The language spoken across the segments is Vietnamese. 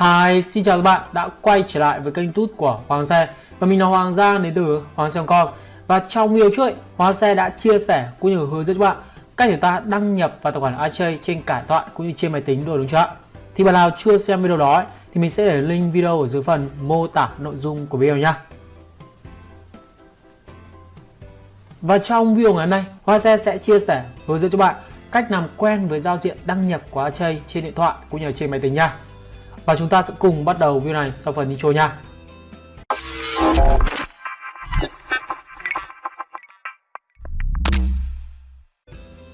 Hi, xin chào các bạn đã quay trở lại với kênh YouTube của Hoàng Xe Và mình là Hoàng Giang đến từ Hoàng xe com Và trong video trước, Hoàng Xe đã chia sẻ cũng như hướng dẫn cho bạn cách chúng ta đăng nhập vào tài khoản iChay trên cả điện thoại cũng như trên máy tính rồi đúng chưa ạ? Thì bạn nào chưa xem video đó thì mình sẽ để link video ở dưới phần mô tả nội dung của video nha Và trong video ngày hôm nay, hoàng Xe sẽ chia sẻ hướng dẫn cho bạn cách làm quen với giao diện đăng nhập của iChay trên điện thoại cũng như trên máy tính nha. Và chúng ta sẽ cùng bắt đầu video này sau phần intro nha.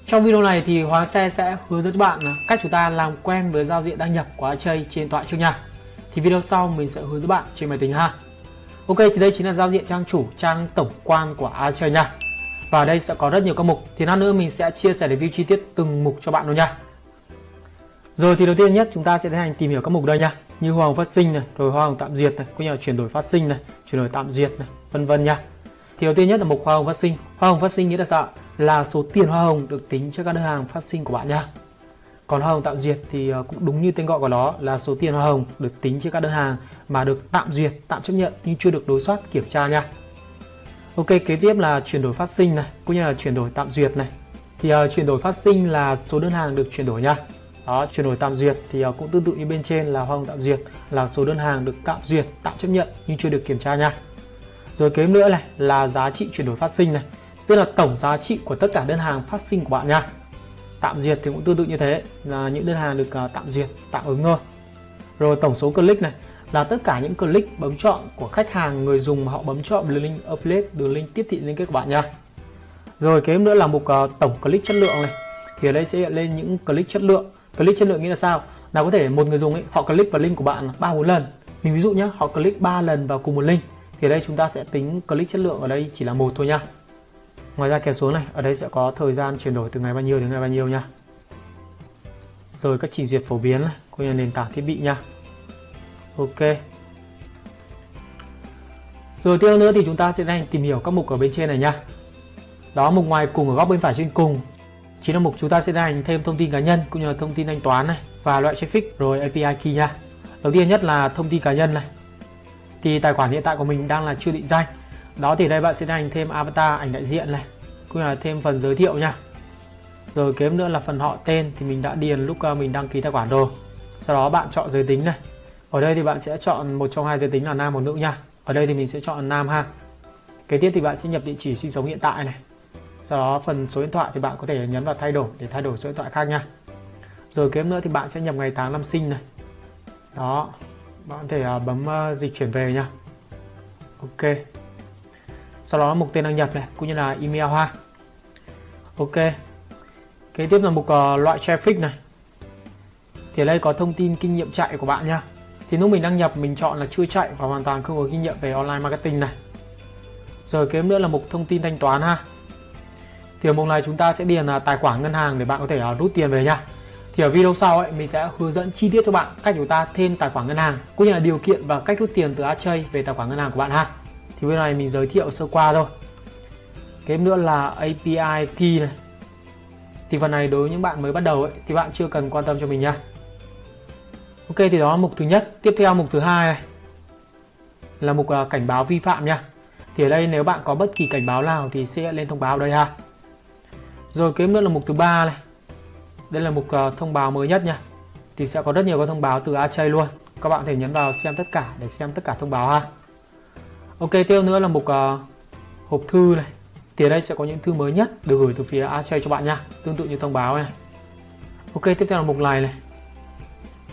Trong video này thì Hóa Xe sẽ hướng dẫn cho bạn cách chúng ta làm quen với giao diện đăng nhập của iChay trên tọa thoại trước nha. Thì video sau mình sẽ hướng dẫn bạn trên máy tính ha. Ok thì đây chính là giao diện trang chủ, trang tổng quan của iChay nha. Và ở đây sẽ có rất nhiều các mục Thì lát nữa mình sẽ chia sẻ review chi tiết từng mục cho bạn luôn nha rồi thì đầu tiên nhất chúng ta sẽ tiến hành tìm hiểu các mục đây nha Như hoa hồng phát sinh này, rồi hoa hồng tạm duyệt này, cũng như là chuyển đổi phát sinh này, chuyển đổi tạm duyệt này, vân vân nha Thì đầu tiên nhất là mục hoa hồng phát sinh Hoa hồng phát sinh nghĩa là sao? Là số tiền hoa hồng được tính cho các đơn hàng phát sinh của bạn nha còn hoa hồng tạm duyệt thì ờ, cũng đúng như tên gọi của nó là số tiền hoa hồng được tính trên các đơn hàng mà được tạm duyệt, tạm chấp nhận nhưng chưa được đối soát kiểm tra nha. Ok, kế tiếp là chuyển đổi phát sinh này, cũng như là chuyển đổi tạm duyệt này. Thì uh, chuyển đổi phát sinh là số đơn hàng được chuyển đổi nha. Đó, chuyển đổi tạm duyệt thì ờ, cũng tương tự như bên trên là hoa hồng tạm duyệt là số đơn hàng được tạm duyệt, tạm chấp nhận nhưng chưa được kiểm tra nha. Rồi kế nữa này là giá trị chuyển đổi phát sinh này, tức là tổng giá trị của tất cả đơn hàng phát sinh của bạn nha. Tạm duyệt thì cũng tương tự như thế là những đơn hàng được ờ, tạm duyệt, tạm ứng thôi. Rồi tổng số click này là tất cả những click bấm chọn của khách hàng người dùng mà họ bấm chọn đường link affiliate đường link tiếp thị liên kết của bạn nha rồi kế nữa là mục uh, tổng click chất lượng này thì ở đây sẽ hiện lên những click chất lượng click chất lượng nghĩa là sao? Là có thể một người dùng ấy, họ click vào link của bạn ba bốn lần. Mình ví dụ nhé họ click 3 lần vào cùng một link, thì ở đây chúng ta sẽ tính click chất lượng ở đây chỉ là một thôi nha ngoài ra kéo xuống này, ở đây sẽ có thời gian chuyển đổi từ ngày bao nhiêu đến ngày bao nhiêu nha rồi các chỉ duyệt phổ biến này, cũng như nền tảng thiết bị nha ok. Rồi tiếp nữa thì chúng ta sẽ đang tìm hiểu các mục ở bên trên này nha đó, mục ngoài cùng ở góc bên phải trên cùng chính là mục chúng ta sẽ hành thêm thông tin cá nhân cũng như là thông tin thanh toán này và loại traffic rồi API key nha. Đầu tiên nhất là thông tin cá nhân này. Thì tài khoản hiện tại của mình đang là chưa định danh. Đó thì đây bạn sẽ hành thêm avatar, ảnh đại diện này, cũng như là thêm phần giới thiệu nha. Rồi kế nữa là phần họ tên thì mình đã điền lúc ờ, mình đăng ký tài khoản rồi. Sau đó bạn chọn giới tính này. Ở đây thì bạn sẽ chọn một trong hai giới tính là nam hoặc nữ nha. Ở đây thì mình sẽ chọn nam ha. Kế tiếp thì bạn sẽ nhập địa chỉ sinh sống hiện tại này sau đó phần số điện thoại thì bạn có thể nhấn vào thay đổi để thay đổi số điện thoại khác nha. Rồi kế nữa thì bạn sẽ nhập ngày tháng năm sinh này. Đó bạn có thể à, bấm à, dịch chuyển về nha. Ok. Sau đó mục tên đăng nhập này cũng như là email ha. Ok. Kế tiếp là mục uh, loại traffic này. Thì ở đây có thông tin kinh nghiệm chạy của bạn nha. Thì lúc mình đăng nhập mình chọn là chưa chạy và hoàn toàn không có kinh nghiệm về online marketing này. Rồi kế nữa là mục thông tin thanh toán ha thì ở mục này chúng ta sẽ điền là tài khoản ngân hàng để bạn có thể à, rút tiền về nha thì ở video sau ấy mình sẽ hướng dẫn chi tiết cho bạn cách chúng ta thêm tài khoản ngân hàng cũng như là điều kiện và cách rút tiền từ Achay về tài khoản ngân hàng của bạn ha thì bên này mình giới thiệu sơ qua thôi kế nữa là API key này thì phần này đối với những bạn mới bắt đầu ấy, thì bạn chưa cần quan tâm cho mình nha Ok thì đó là mục thứ nhất. Tiếp theo mục thứ hai này là mục à, cảnh báo vi phạm nha. Thì ở đây nếu bạn có bất kỳ cảnh báo nào thì sẽ lên thông báo đây ha. Rồi kế nữa là mục thứ ba này. Đây là mục uh, thông báo mới nhất nha. Thì sẽ có rất nhiều các thông báo từ Achay luôn. Các bạn có thể nhấn vào xem tất cả để xem tất cả thông báo ha. Ok tiếp nữa là mục uh, hộp thư này. Thì ở đây sẽ có những thư mới nhất được gửi từ phía Achay cho bạn nha. Tương tự như thông báo này. Ok tiếp theo là mục này này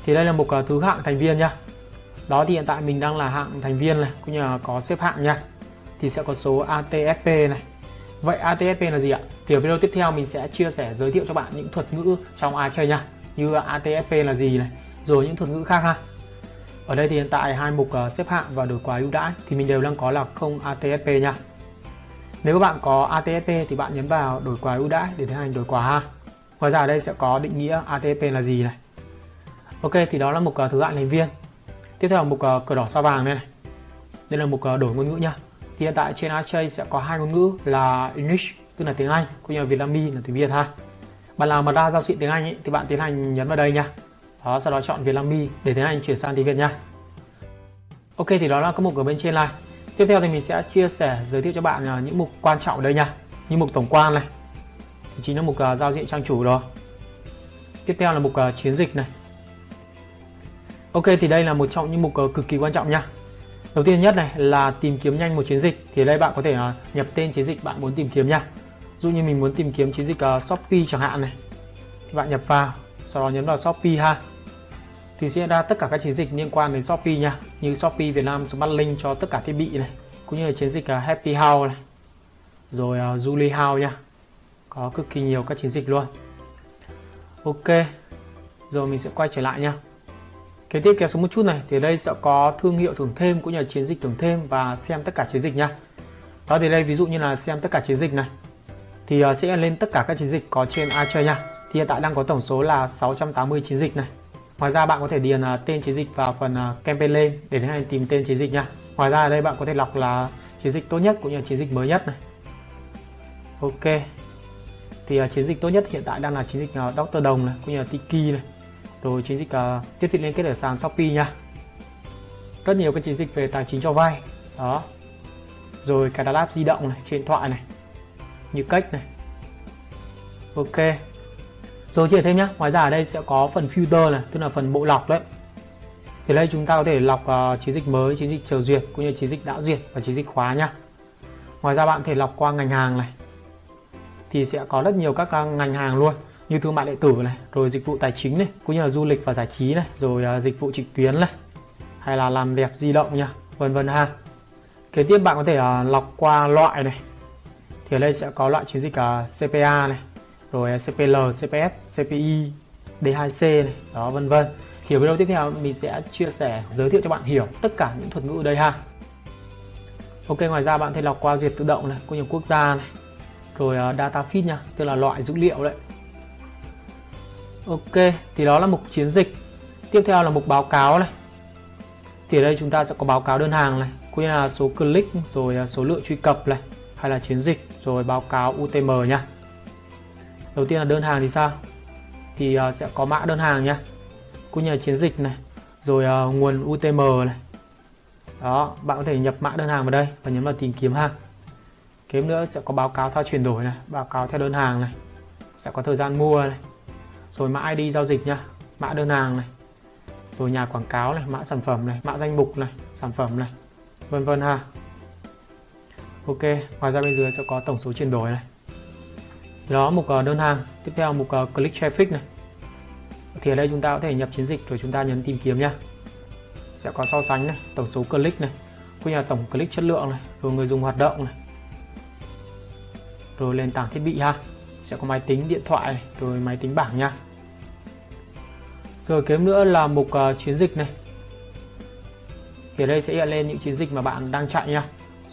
thì đây là mục uh, thứ hạng thành viên nha đó thì hiện tại mình đang là hạng thành viên này cũng như là có xếp hạng nha thì sẽ có số ATSP này vậy ATSP là gì ạ thì ở video tiếp theo mình sẽ chia sẻ, giới thiệu cho bạn những thuật ngữ trong ai chơi nha. Như ATFP là gì này, rồi những thuật ngữ khác ha. Ở đây thì hiện tại hai mục ờ, xếp hạng và đổi quà ưu đãi thì mình đều đang có là không ATFP nha. Nếu các bạn có ATFP thì bạn nhấn vào đổi quà ưu đãi để tiến hành đổi quà ha. Ngoài ra ở đây sẽ có định nghĩa ATFP là gì này. Ok, thì đó là mục ờ, thứ hạng thành viên. Tiếp theo là mục ờ, cờ đỏ sao vàng đây này. Đây là mục đổi ngôn ngữ nha. Thì hiện tại trên Archay sẽ có hai ngôn ngữ là English tức là tiếng Anh cũng như là Vietnamese là tiếng Việt ha. Bạn nào mà ra giao diện tiếng Anh ấy, thì bạn tiến hành nhấn vào đây nha. Đó sau đó chọn Vietnambi để tiếng anh chuyển sang tiếng Việt nha. Ok thì đó là các mục ở bên trên này. Tiếp theo thì mình sẽ chia sẻ giới thiệu cho bạn à, những mục quan trọng ở đây nha. Như mục tổng quan này thì chính là mục uh, giao diện trang chủ rồi. Tiếp theo là mục uh, chiến dịch này. Ok thì đây là một trong những mục uh, cực kỳ quan trọng nha. Đầu tiên nhất này là tìm kiếm nhanh một chiến dịch thì đây bạn có thể uh, nhập tên chiến dịch bạn muốn tìm kiếm nha dụ như mình muốn tìm kiếm chiến dịch uh, Shopee chẳng hạn này thì bạn nhập vào sau đó nhấn vào Shopee ha. Thì sẽ ra tất cả các chiến dịch liên quan đến Shopee nha như Shopee Việt Nam Smart Link cho tất cả thiết bị này cũng như là chiến dịch uh, Happy House này rồi uh, Julie House nha. Có cực kỳ nhiều các chiến dịch luôn. Ok rồi mình sẽ quay trở lại nha. Kế tiếp kéo xuống một chút này thì đây sẽ có thương hiệu thưởng thêm cũng như là chiến dịch thưởng thêm và xem tất cả chiến dịch nha. Đó thì đây ví dụ như là xem tất cả chiến dịch này thì ờ, sẽ lên tất cả các chiến dịch có trên Archer nha. Thì hiện tại đang có tổng số là 680 chiến dịch này. Ngoài ra bạn có thể điền ờ, tên chiến dịch vào phần ờ, campaign lên để tiến hành tìm tên chiến dịch nha. Ngoài ra ở đây bạn có thể lọc là chiến dịch tốt nhất cũng như chiến dịch mới nhất này. Ok. Thì chiến dịch tốt nhất hiện tại đang là chiến dịch Doctor Đồng này, cũng như là Tiki này. Rồi chiến dịch tiếp thị liên kết ở sàn Shopee nha. Rất nhiều các chiến dịch về tài chính cho vay. Đó. Rồi cài đặt app di động này, trên điện thoại này như cách này. Ok. Rồi chia thêm nhé ngoài ra ở đây sẽ có phần filter này tức là phần bộ lọc đấy. Thì đây chúng ta có thể lọc uh, chiến dịch mới chiến dịch chờ duyệt cũng như chiến dịch đã duyệt và chiến dịch khóa nhá. Ngoài ra bạn có thể lọc qua ngành hàng này. Thì sẽ có rất nhiều các à, ngành hàng luôn. Như thương mại điện tử này rồi dịch vụ tài chính này cũng như là du lịch và giải trí này rồi uh, dịch vụ trực tuyến này hay là làm đẹp di động nha vân vân ha. Kế tiếp bạn có thể uh, lọc qua loại này thì ở đây sẽ có loại chiến dịch à, uh, CPA này rồi à, CPL, CPF, CPI, D2C này đó vân vân. Thì ở video tiếp theo mình sẽ chia sẻ giới thiệu cho bạn hiểu tất cả những thuật ngữ ở đây ha. Ok ngoài ra bạn thể lọc qua duyệt tự động này cũng nhiều quốc gia này rồi uh, data feed nha tức là loại dữ liệu đấy. Ok thì đó là mục chiến dịch. Tiếp theo là mục báo cáo này. Thì ở đây chúng ta sẽ có báo cáo đơn hàng này cũng như là số click rồi số lượng truy cập này hay là chiến dịch rồi báo cáo UTM nhá. đầu tiên là đơn hàng thì sao? Thì uh, sẽ có mã đơn hàng nhá. cũng như là chiến dịch này rồi uh, nguồn UTM này. Đó bạn có thể nhập mã đơn hàng vào đây và nhấn vào tìm kiếm ha. Kiếm nữa sẽ có báo cáo theo chuyển đổi này báo cáo theo đơn hàng này. Sẽ có thời gian mua này. Rồi mã ID giao dịch nhá, mã đơn hàng này. Rồi nhà quảng cáo này mã sản phẩm này mã danh mục này sản phẩm này vân vân ha. Ok ngoài ra bên dưới sẽ có tổng số chuyển đổi này. Đó mục ờ, đơn hàng. Tiếp theo mục ờ, click traffic này. Thì ở đây chúng ta có thể nhập chiến dịch rồi chúng ta nhấn tìm kiếm nhá sẽ có so sánh này tổng số click này cũng như là tổng click chất lượng này rồi người dùng hoạt động này. Rồi nền tảng thiết bị ha. Sẽ có máy tính điện thoại này, rồi máy tính bảng nha. Rồi kiếm nữa là mục uh, chiến dịch này. Thì ở đây sẽ hiện lên những chiến dịch mà bạn đang chạy nha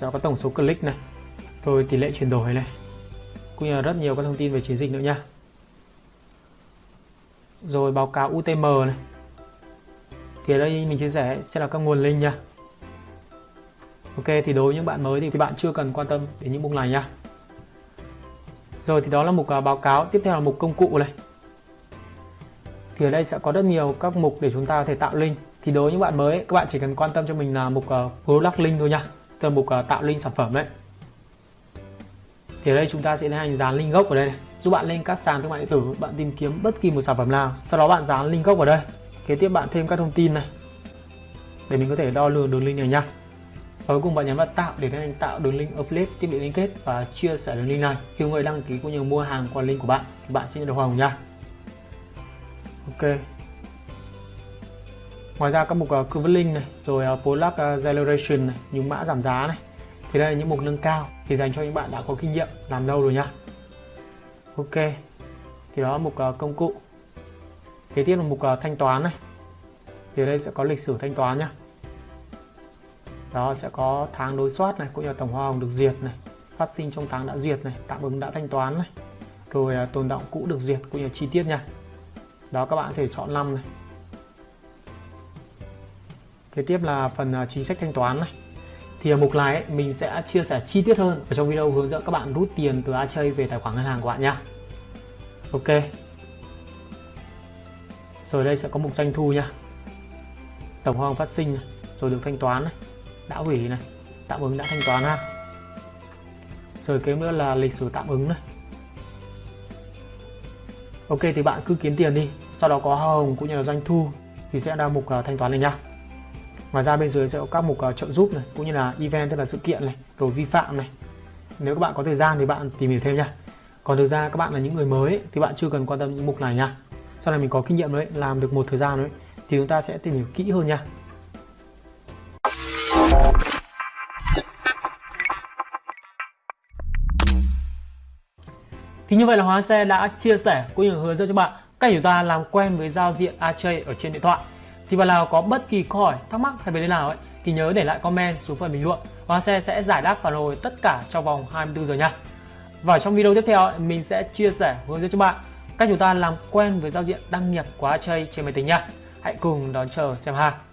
sẽ có tổng số click này? Rồi tỷ lệ chuyển đổi này. Cũng như là rất nhiều các thông tin về chiến dịch nữa nha. Rồi báo cáo UTM này. Thì ở đây mình chia sẻ sẽ là các nguồn link nha. Ok thì đối với những bạn mới thì bạn chưa cần quan tâm đến những mục này nha. Rồi thì đó là mục à, báo cáo. Tiếp theo là mục công cụ này. Thì ở đây sẽ có rất nhiều các mục để chúng ta có thể tạo link. Thì đối với những bạn mới các bạn chỉ cần quan tâm cho mình là mục uh, product link thôi nha từ mục à, tạo link sản phẩm đấy. Thì ở đây chúng ta sẽ tiến hành dán link gốc vào đây này. Giúp bạn lên các sàn thương mại điện tử, bạn tìm kiếm bất kỳ một sản phẩm nào. Sau đó bạn dán link gốc vào đây. Kế tiếp bạn thêm các thông tin này. Để mình có thể đo lường đường link này nha và cuối cùng bạn nhấn vào tạo để tiến hành tạo đường link affiliate, tiếp địa liên kết và chia sẻ đường link này. Khi người đăng ký cũng như mua hàng qua link của bạn, thì bạn sẽ nhận được hoa hồng nha ok ngoài ra các mục ờ, uh, convert link này rồi ờ, uh, product Acceleration ờ, generation này những mã giảm giá này. Thì đây là những mục nâng cao thì dành cho những bạn đã có kinh nghiệm làm lâu rồi nhá. Ok thì đó là mục uh, công cụ. Kế tiếp là mục uh, thanh toán này. Thì đây sẽ có lịch sử thanh toán nhá. Đó sẽ có tháng đối soát này cũng như là tổng hoa hồng được duyệt này phát sinh trong tháng đã duyệt này tạm ứng đã thanh toán này rồi uh, tồn động cũ được duyệt cũng như chi tiết nha. Đó các bạn có thể chọn năm này kế tiếp là phần à, chính sách thanh toán này. Thì ở mục này ấy, mình sẽ chia sẻ chi tiết hơn ở trong video hướng dẫn các bạn rút tiền từ Achay về tài khoản ngân hàng của bạn nhé Ok. Rồi đây sẽ có mục doanh thu nha tổng hoa hồng phát sinh này, rồi được thanh toán này đã hủy này tạm ứng đã thanh toán ha. Rồi kế nữa là lịch sử tạm ứng này. Ok thì bạn cứ kiếm tiền đi sau đó có hoa hồng cũng như là doanh thu thì sẽ ra mục à, thanh toán này nha ngoài ra bên dưới sẽ có các mục uh, trợ giúp này cũng như là event tức là sự kiện này rồi vi phạm này. Nếu các bạn có thời gian thì bạn tìm hiểu thêm nha. Còn thực ra các bạn là những người mới ấy, thì bạn chưa cần quan tâm những mục này nha. Sau này mình có kinh nghiệm đấy làm được một thời gian đấy thì chúng ta sẽ tìm hiểu kỹ hơn nha. Thì như vậy là Hóa Xe đã chia sẻ cũng như hướng dẫn cho bạn cách chúng ta làm quen với giao diện AJ ở trên điện thoại. Thì bạn nào có bất kỳ câu hỏi, thắc mắc hay vấn đề nào ấy thì nhớ để lại comment xuống phần bình luận. hoa Xe sẽ giải đáp phản hồi tất cả trong vòng 24 giờ nha. Và trong video tiếp theo mình sẽ chia sẻ hướng dẫn cho bạn cách chúng ta làm quen với giao diện đăng nhập của Archie trên máy tính nha. Hãy cùng đón chờ xem ha.